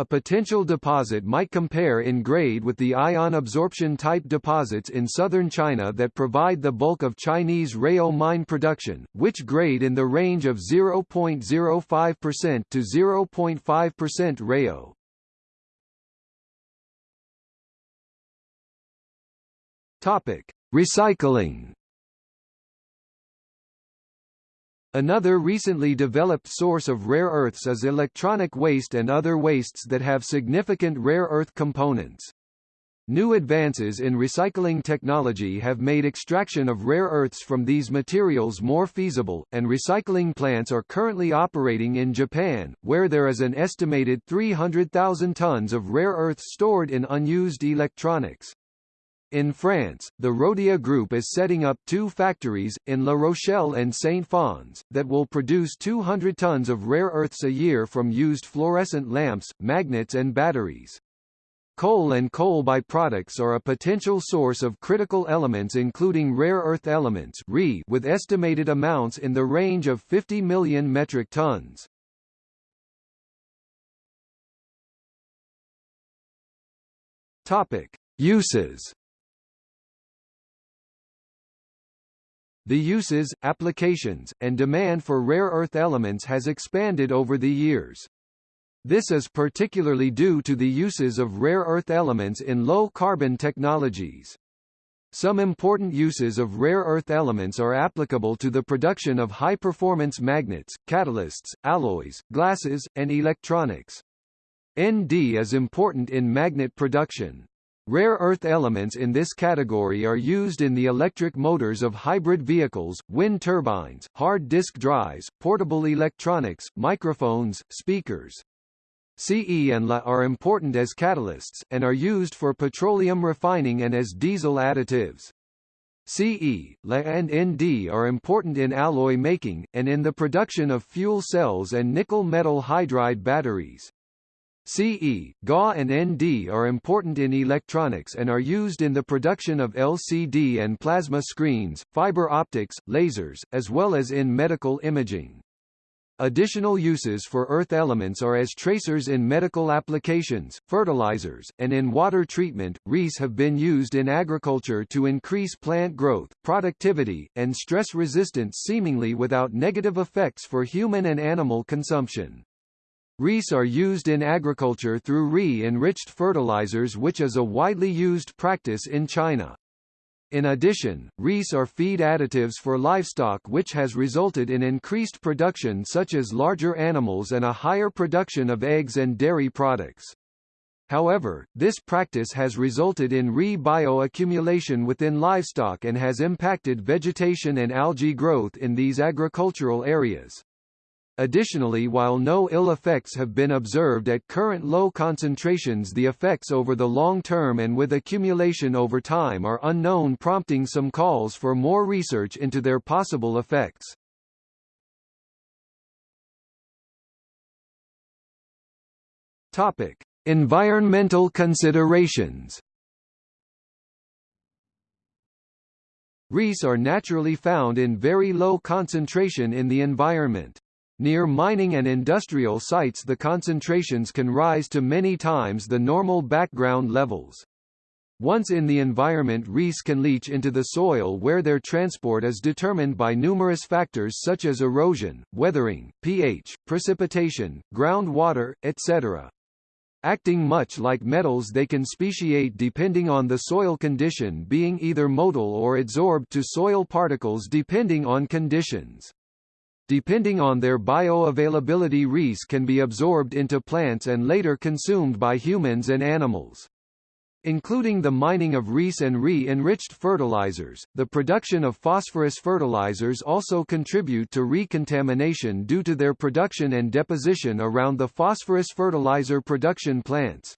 A potential deposit might compare in grade with the ion absorption type deposits in southern China that provide the bulk of Chinese REO mine production, which grade in the range of 0.05% to 0.5% REO. Topic: Recycling Another recently developed source of rare earths is electronic waste and other wastes that have significant rare earth components. New advances in recycling technology have made extraction of rare earths from these materials more feasible, and recycling plants are currently operating in Japan, where there is an estimated 300,000 tons of rare earths stored in unused electronics. In France, the Rhodia Group is setting up two factories, in La Rochelle and Saint-Fons, that will produce 200 tons of rare earths a year from used fluorescent lamps, magnets and batteries. Coal and coal byproducts are a potential source of critical elements including rare earth elements with estimated amounts in the range of 50 million metric tons. Topic. Uses The uses, applications, and demand for rare earth elements has expanded over the years. This is particularly due to the uses of rare earth elements in low-carbon technologies. Some important uses of rare earth elements are applicable to the production of high-performance magnets, catalysts, alloys, glasses, and electronics. ND is important in magnet production. Rare earth elements in this category are used in the electric motors of hybrid vehicles, wind turbines, hard disk drives, portable electronics, microphones, speakers. Ce and La are important as catalysts, and are used for petroleum refining and as diesel additives. Ce, La and Nd are important in alloy making, and in the production of fuel cells and nickel metal hydride batteries. CE, GA and ND are important in electronics and are used in the production of LCD and plasma screens, fiber optics, lasers, as well as in medical imaging. Additional uses for earth elements are as tracers in medical applications, fertilizers, and in water treatment. REES have been used in agriculture to increase plant growth, productivity, and stress resistance seemingly without negative effects for human and animal consumption. REES are used in agriculture through re-enriched fertilizers which is a widely used practice in China. In addition, REES are feed additives for livestock which has resulted in increased production such as larger animals and a higher production of eggs and dairy products. However, this practice has resulted in re-bioaccumulation within livestock and has impacted vegetation and algae growth in these agricultural areas. Additionally while no ill effects have been observed at current low concentrations the effects over the long term and with accumulation over time are unknown prompting some calls for more research into their possible effects. Topic: Environmental considerations. REEs are naturally found in very low concentration in the environment. Near mining and industrial sites the concentrations can rise to many times the normal background levels. Once in the environment REEs can leach into the soil where their transport is determined by numerous factors such as erosion, weathering, pH, precipitation, groundwater, etc. Acting much like metals they can speciate depending on the soil condition being either modal or adsorbed to soil particles depending on conditions. Depending on their bioavailability REEs can be absorbed into plants and later consumed by humans and animals. Including the mining of REEs and re-enriched fertilizers, the production of phosphorus fertilizers also contribute to recontamination due to their production and deposition around the phosphorus fertilizer production plants.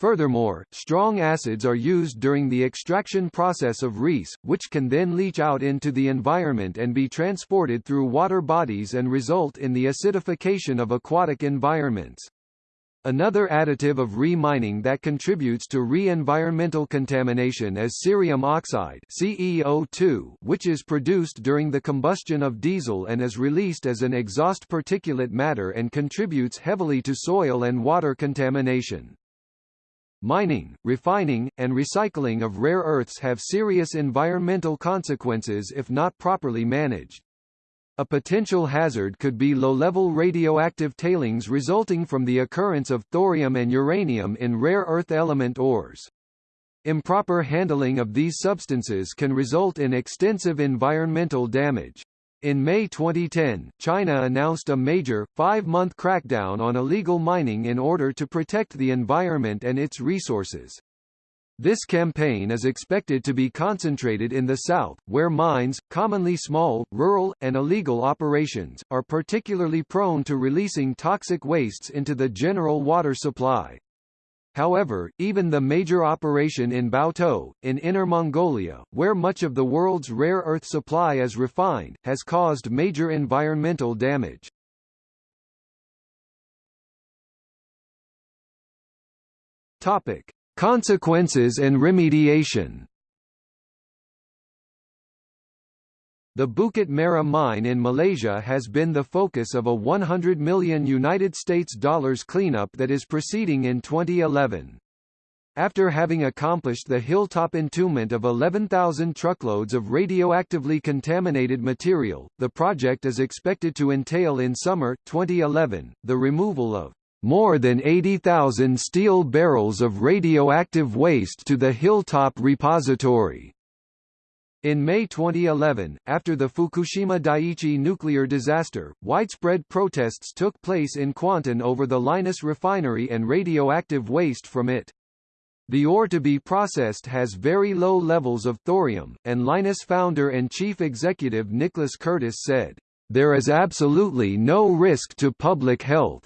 Furthermore, strong acids are used during the extraction process of REEs, which can then leach out into the environment and be transported through water bodies and result in the acidification of aquatic environments. Another additive of re-mining that contributes to re-environmental contamination is cerium oxide CEO2, which is produced during the combustion of diesel and is released as an exhaust particulate matter and contributes heavily to soil and water contamination. Mining, refining, and recycling of rare earths have serious environmental consequences if not properly managed. A potential hazard could be low-level radioactive tailings resulting from the occurrence of thorium and uranium in rare earth element ores. Improper handling of these substances can result in extensive environmental damage. In May 2010, China announced a major, five-month crackdown on illegal mining in order to protect the environment and its resources. This campaign is expected to be concentrated in the south, where mines, commonly small, rural, and illegal operations, are particularly prone to releasing toxic wastes into the general water supply. However, even the major operation in Baotou, in Inner Mongolia, where much of the world's rare earth supply is refined, has caused major environmental damage. Topic: Consequences and remediation. The Bukit Merah mine in Malaysia has been the focus of a 100 million United States dollars cleanup that is proceeding in 2011. After having accomplished the hilltop entombment of 11,000 truckloads of radioactively contaminated material, the project is expected to entail in summer, 2011, the removal of more than 80,000 steel barrels of radioactive waste to the Hilltop Repository. In May 2011, after the Fukushima Daiichi nuclear disaster, widespread protests took place in Kuantan over the Lynas refinery and radioactive waste from it. The ore to be processed has very low levels of thorium, and Lynas founder and chief executive Nicholas Curtis said, "...there is absolutely no risk to public health."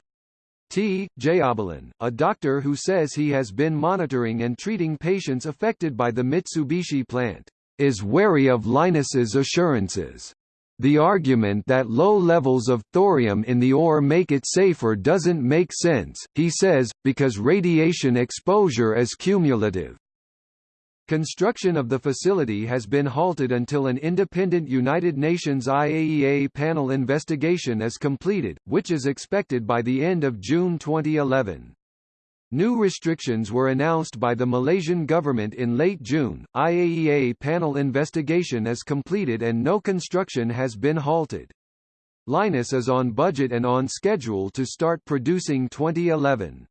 T. Jayabalan, a doctor who says he has been monitoring and treating patients affected by the Mitsubishi plant is wary of Lynas's assurances. The argument that low levels of thorium in the ore make it safer doesn't make sense, he says, because radiation exposure is cumulative. Construction of the facility has been halted until an independent United Nations IAEA panel investigation is completed, which is expected by the end of June 2011. New restrictions were announced by the Malaysian government in late June. IAEA panel investigation is completed and no construction has been halted. Lynas is on budget and on schedule to start producing 2011.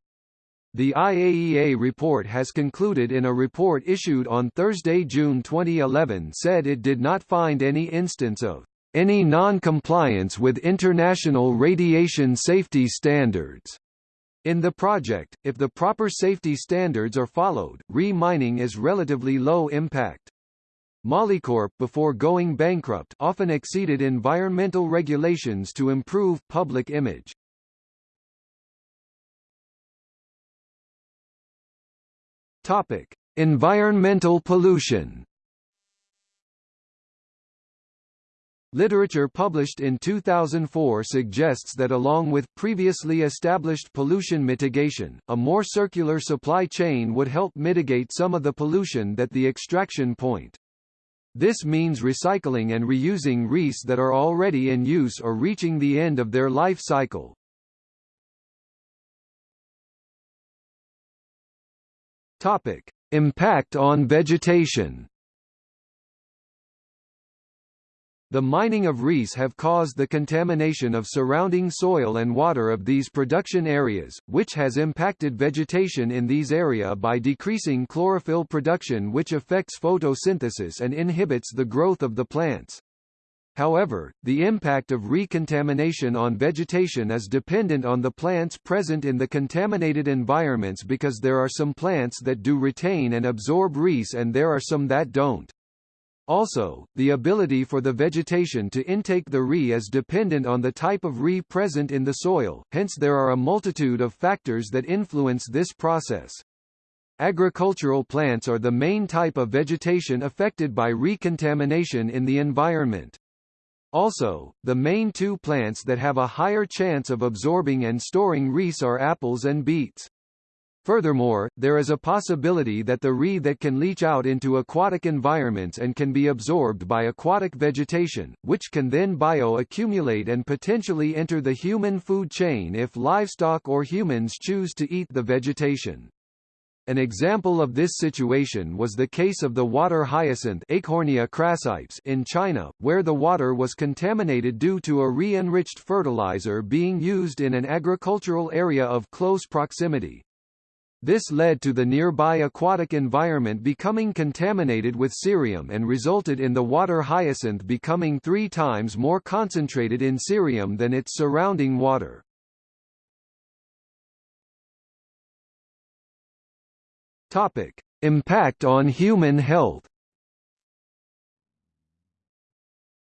The IAEA report has concluded in a report issued on Thursday, June 2011 said it did not find any instance of any non-compliance with international radiation safety standards In the project, if the proper safety standards are followed, re-mining is relatively low impact. Molycorp before going bankrupt often exceeded environmental regulations to improve public image. Topic: Environmental pollution. Literature published in 2004 suggests that along with previously established pollution mitigation, a more circular supply chain would help mitigate some of the pollution that the extraction point. This means recycling and reusing REES that are already in use or reaching the end of their life cycle. Topic: Impact on vegetation. The mining of REES have caused the contamination of surrounding soil and water of these production areas, which has impacted vegetation in these area by decreasing chlorophyll production which affects photosynthesis and inhibits the growth of the plants. However, the impact of recontamination on vegetation is dependent on the plants present in the contaminated environments because there are some plants that do retain and absorb REES and there are some that don't. Also, the ability for the vegetation to intake the Re is dependent on the type of Re present in the soil, hence there are a multitude of factors that influence this process. Agricultural plants are the main type of vegetation affected by recontamination in the environment. Also, the main two plants that have a higher chance of absorbing and storing REES are apples and beets. Furthermore, there is a possibility that the Re that can leach out into aquatic environments and can be absorbed by aquatic vegetation, which can then bioaccumulate and potentially enter the human food chain if livestock or humans choose to eat the vegetation. An example of this situation was the case of the water hyacinth Eichhornia crassipes in China, where the water was contaminated due to a re-enriched fertilizer being used in an agricultural area of close proximity. This led to the nearby aquatic environment becoming contaminated with cerium and resulted in the water hyacinth becoming three times more concentrated in cerium than its surrounding water. Topic. Impact on human health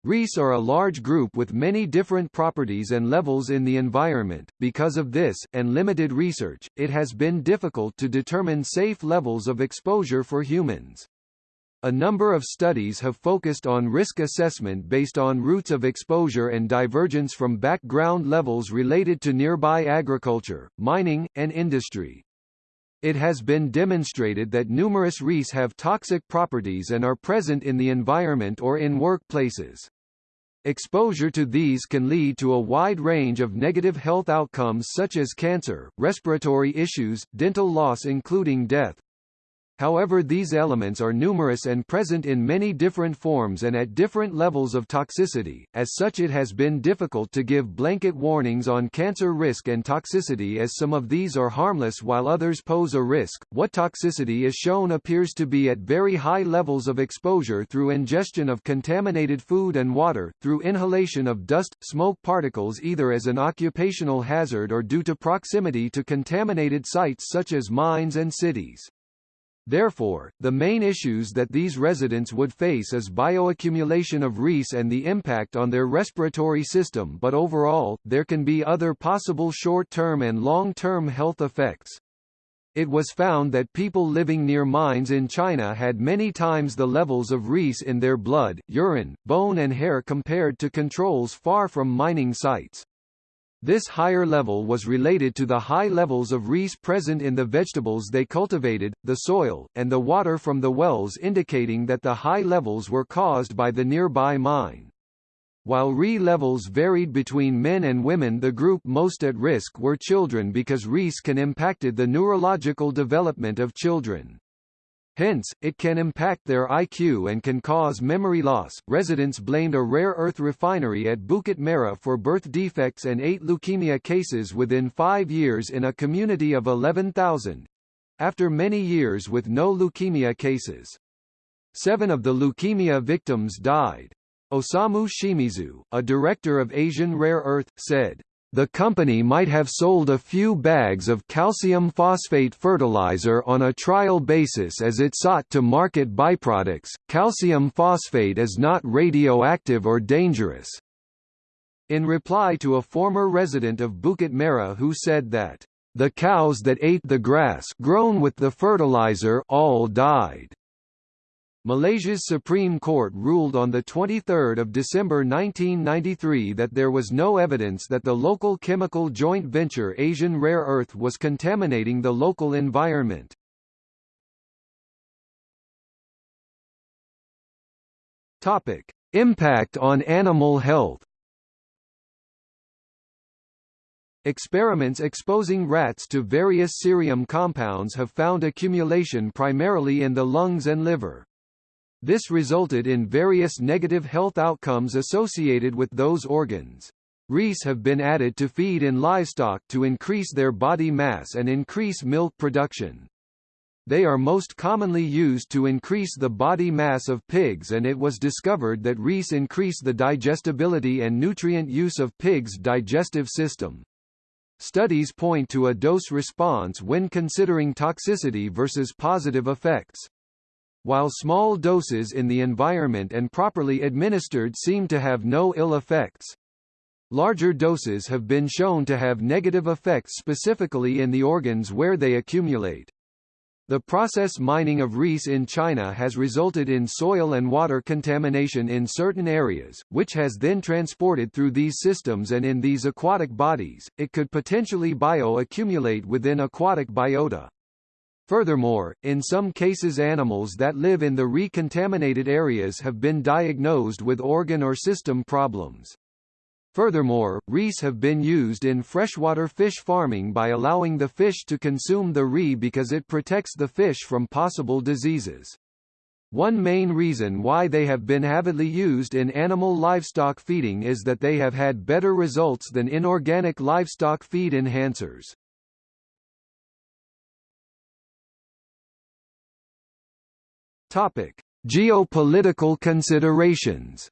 REES are a large group with many different properties and levels in the environment. Because of this, and limited research, it has been difficult to determine safe levels of exposure for humans. A number of studies have focused on risk assessment based on routes of exposure and divergence from background levels related to nearby agriculture, mining, and industry. It has been demonstrated that numerous REES have toxic properties and are present in the environment or in workplaces. Exposure to these can lead to a wide range of negative health outcomes such as cancer, respiratory issues, dental loss including death, However these elements are numerous and present in many different forms and at different levels of toxicity, as such it has been difficult to give blanket warnings on cancer risk and toxicity as some of these are harmless while others pose a risk. What toxicity is shown appears to be at very high levels of exposure through ingestion of contaminated food and water, through inhalation of dust, smoke particles either as an occupational hazard or due to proximity to contaminated sites such as mines and cities. Therefore, the main issues that these residents would face is bioaccumulation of REES and the impact on their respiratory system but overall, there can be other possible short-term and long-term health effects. It was found that people living near mines in China had many times the levels of REES in their blood, urine, bone and hair compared to controls far from mining sites. This higher level was related to the high levels of REES present in the vegetables they cultivated, the soil, and the water from the wells indicating that the high levels were caused by the nearby mine. While RE levels varied between men and women the group most at risk were children because REES can impacted the neurological development of children. Hence, it can impact their IQ and can cause memory loss. Residents blamed a rare earth refinery at Bukit Merah for birth defects and eight leukemia cases within five years in a community of 11,000 after many years with no leukemia cases. Seven of the leukemia victims died. Osamu Shimizu, a director of Asian Rare Earth, said, the company might have sold a few bags of calcium phosphate fertilizer on a trial basis as it sought to market byproducts. Calcium phosphate is not radioactive or dangerous. In reply to a former resident of Bukit Merah who said that, the cows that ate the grass grown with the fertilizer all died. Malaysia's Supreme Court ruled on 23 December 1993 that there was no evidence that the local chemical joint venture Asian Rare Earth was contaminating the local environment. Impact on animal health Experiments exposing rats to various cerium compounds have found accumulation primarily in the lungs and liver. This resulted in various negative health outcomes associated with those organs. REEs have been added to feed in livestock to increase their body mass and increase milk production. They are most commonly used to increase the body mass of pigs and it was discovered that REEs increase the digestibility and nutrient use of pigs' digestive system. Studies point to a dose response when considering toxicity versus positive effects. While small doses in the environment and properly administered seem to have no ill effects. Larger doses have been shown to have negative effects specifically in the organs where they accumulate. The process mining of REEs in China has resulted in soil and water contamination in certain areas, which has then transported through these systems and in these aquatic bodies, it could potentially bio-accumulate within aquatic biota. Furthermore, in some cases animals that live in the recontaminated areas have been diagnosed with organ or system problems. Furthermore, REEs have been used in freshwater fish farming by allowing the fish to consume the ree because it protects the fish from possible diseases. One main reason why they have been avidly used in animal livestock feeding is that they have had better results than inorganic livestock feed enhancers. Topic: Geopolitical considerations.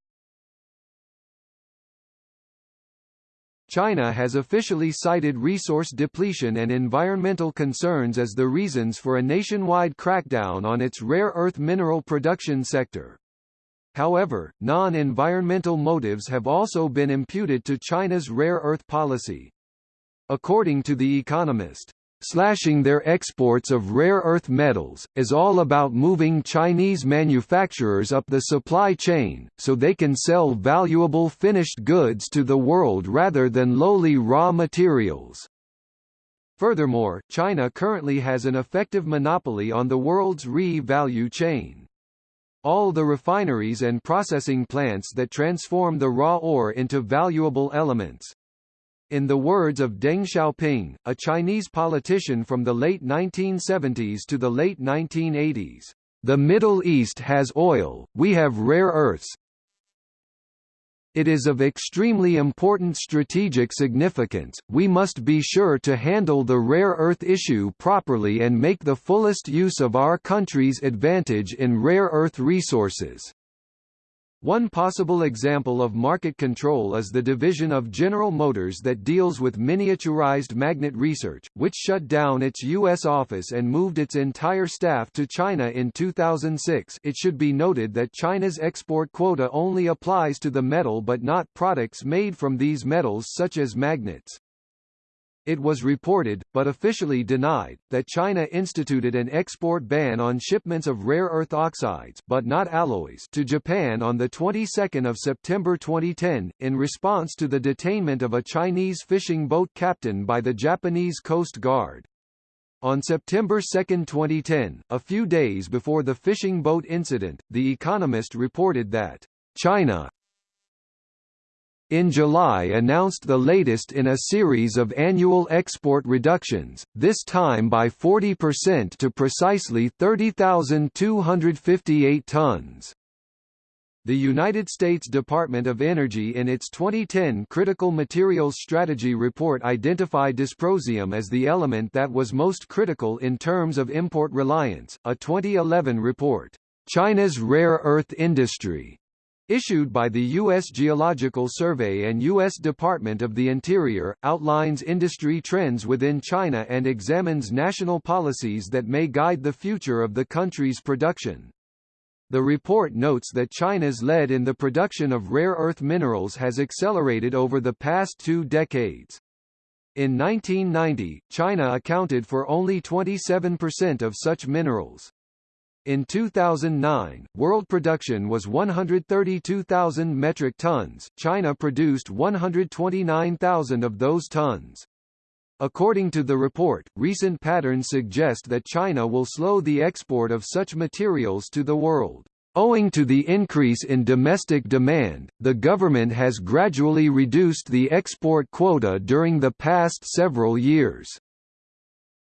China has officially cited resource depletion and environmental concerns as the reasons for a nationwide crackdown on its rare earth mineral production sector. However, non-environmental motives have also been imputed to China's rare earth policy. According to The Economist, Slashing their exports of rare earth metals, is all about moving Chinese manufacturers up the supply chain, so they can sell valuable finished goods to the world rather than lowly raw materials. Furthermore, China currently has an effective monopoly on the world's RE value chain. All the refineries and processing plants that transform the raw ore into valuable elements, in the words of Deng Xiaoping, a Chinese politician from the late 1970s to the late 1980s, "The Middle East has oil, we have rare earths. It is of extremely important strategic significance, we must be sure to handle the rare earth issue properly and make the fullest use of our country's advantage in rare earth resources." One possible example of market control is the division of General Motors that deals with miniaturized magnet research, which shut down its U.S. office and moved its entire staff to China in 2006 it should be noted that China's export quota only applies to the metal but not products made from these metals such as magnets. It was reported, but officially denied, that China instituted an export ban on shipments of rare earth oxides but not alloys to Japan on the 22nd of September 2010 in response to the detainment of a Chinese fishing boat captain by the Japanese Coast Guard. On September 2, 2010, a few days before the fishing boat incident, The Economist reported that China in July announced the latest in a series of annual export reductions, this time by 40% to precisely 30,258 tons. The United States Department of Energy in its 2010 Critical Materials Strategy report identified dysprosium as the element that was most critical in terms of import reliance. A 2011 report, China's Rare Earth Industry, issued by the U.S. Geological Survey and U.S. Department of the Interior, outlines industry trends within China and examines national policies that may guide the future of the country's production. The report notes that China's lead in the production of rare earth minerals has accelerated over the past two decades. In 1990, China accounted for only 27% of such minerals. In 2009, world production was 132,000 metric tons, China produced 129,000 of those tons. According to the report, recent patterns suggest that China will slow the export of such materials to the world. Owing to the increase in domestic demand, the government has gradually reduced the export quota during the past several years.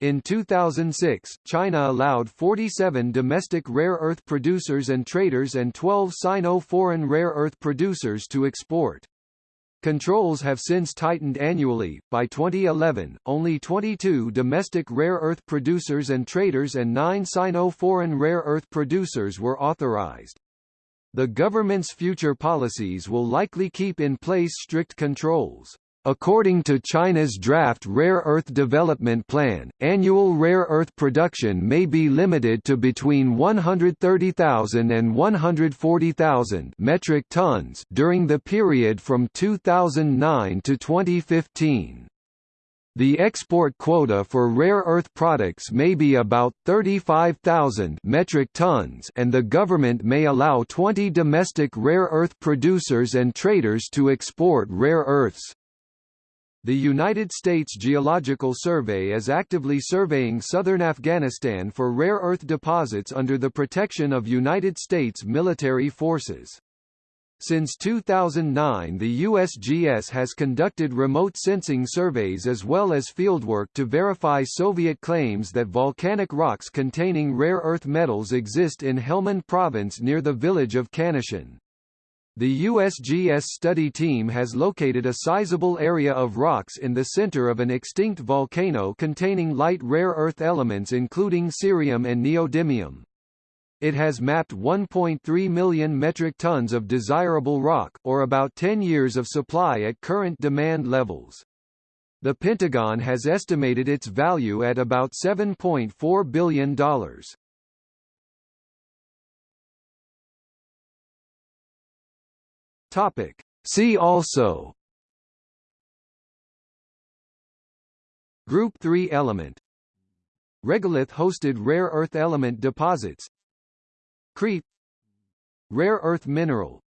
In 2006, China allowed 47 domestic rare earth producers and traders and 12 Sino-foreign rare earth producers to export. Controls have since tightened annually. By 2011, only 22 domestic rare earth producers and traders and 9 Sino-foreign rare earth producers were authorized. The government's future policies will likely keep in place strict controls. According to China's draft Rare Earth Development Plan, annual rare earth production may be limited to between 130,000 and 140,000 metric tons during the period from 2009 to 2015. The export quota for rare earth products may be about 35,000 metric tons and the government may allow 20 domestic rare earth producers and traders to export rare earths. The United States Geological Survey is actively surveying southern Afghanistan for rare earth deposits under the protection of United States military forces. Since 2009 the USGS has conducted remote sensing surveys as well as fieldwork to verify Soviet claims that volcanic rocks containing rare earth metals exist in Helmand province near the village of Khanashin. The USGS study team has located a sizable area of rocks in the center of an extinct volcano containing light rare earth elements including cerium and neodymium. It has mapped 1.3 million metric tons of desirable rock, or about 10 years of supply at current demand levels. The Pentagon has estimated its value at about $7.4 billion. Topic. See also. Group 3 element. Regolith-hosted rare earth element deposits. KREEP. Rare earth mineral